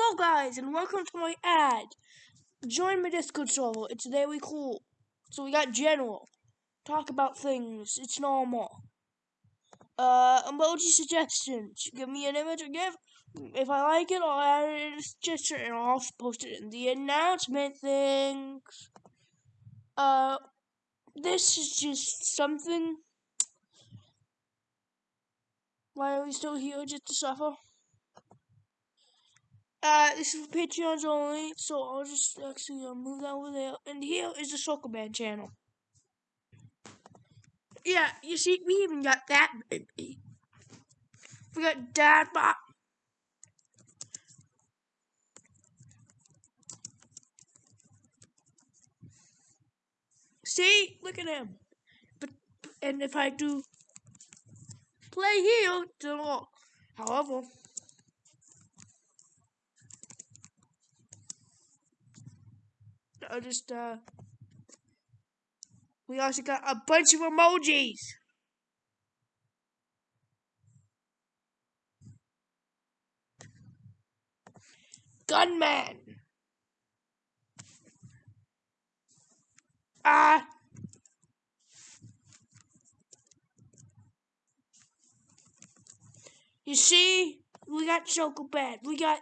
Hello guys and welcome to my ad. Join my Discord server. It's very cool. So we got general. Talk about things. It's normal. Uh emoji suggestions. Give me an image or give. If I like it, I'll add it in a suggestion and I'll post it in the announcement things. Uh this is just something. Why are we still here just to suffer? Uh, this is Patreons only, so I'll just actually uh, move that over there. And here is the Soccer Band channel. Yeah, you see, we even got that baby. We got Dad Bot. See, look at him. But and if I do play here, however. I just, uh, we also got a bunch of emojis. Gunman. Ah. You see, we got Chocobad. We got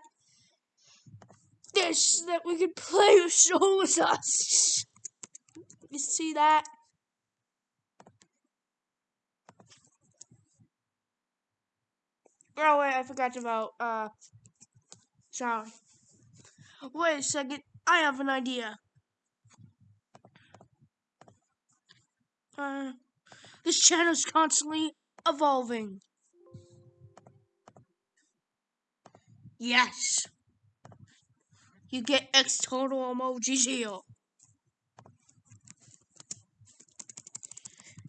this that we can play with show with us. You see that? Oh wait, I forgot about uh sorry. Wait a second, I have an idea. Uh this channel's constantly evolving. Yes you get external emojis here.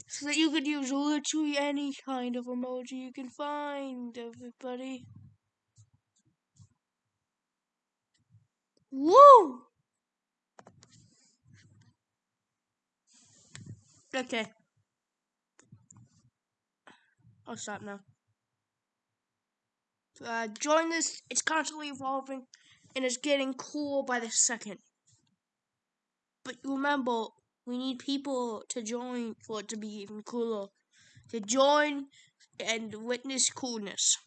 So that you could use literally any kind of emoji you can find, everybody. Woo! Okay. I'll stop now. Uh, join this. It's constantly evolving and it's getting cool by the second. But remember, we need people to join for it to be even cooler. To join and witness coolness.